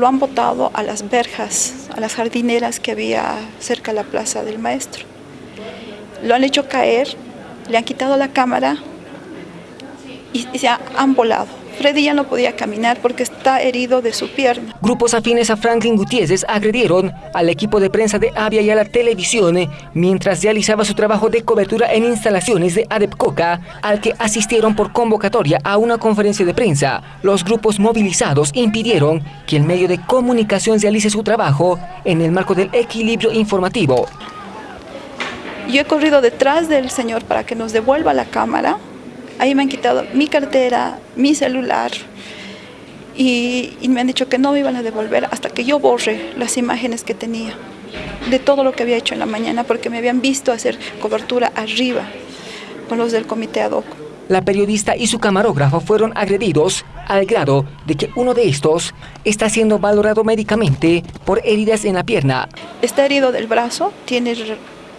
lo han botado a las verjas, a las jardineras que había cerca de la plaza del maestro. Lo han hecho caer, le han quitado la cámara y, y se han volado. Freddy ya no podía caminar porque está herido de su pierna. Grupos afines a Franklin Gutiérrez agredieron al equipo de prensa de Avia y a la televisión mientras realizaba su trabajo de cobertura en instalaciones de Adepcoca, al que asistieron por convocatoria a una conferencia de prensa. Los grupos movilizados impidieron que el medio de comunicación realice su trabajo en el marco del equilibrio informativo. Yo he corrido detrás del señor para que nos devuelva la cámara Ahí me han quitado mi cartera, mi celular y, y, me han dicho que no me iban a devolver hasta que yo borre las imágenes que tenía de todo lo que había hecho en la mañana porque me habían visto hacer cobertura arriba con los del comité ad hoc. La periodista y su camarógrafo fueron agredidos al grado de que uno de estos está siendo valorado médicamente por heridas en la pierna. Está herido del brazo, tiene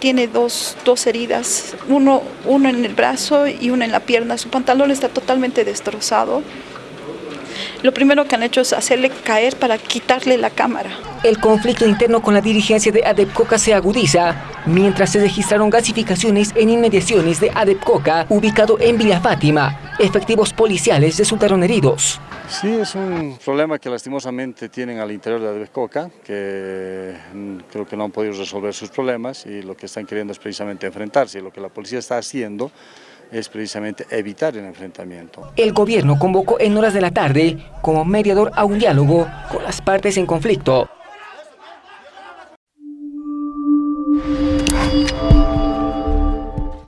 tiene dos, dos heridas, uno, uno en el brazo y una en la pierna. Su pantalón está totalmente destrozado. Lo primero que han hecho es hacerle caer para quitarle la cámara. El conflicto interno con la dirigencia de Adepcoca se agudiza, mientras se registraron gasificaciones en inmediaciones de Adepcoca, ubicado en Villa Fátima. Efectivos policiales resultaron heridos. Sí, es un problema que lastimosamente tienen al interior de Adbecoca, que mm, creo que no han podido resolver sus problemas y lo que están queriendo es precisamente enfrentarse. Lo que la policía está haciendo es precisamente evitar el enfrentamiento. El gobierno convocó en horas de la tarde como mediador a un diálogo con las partes en conflicto.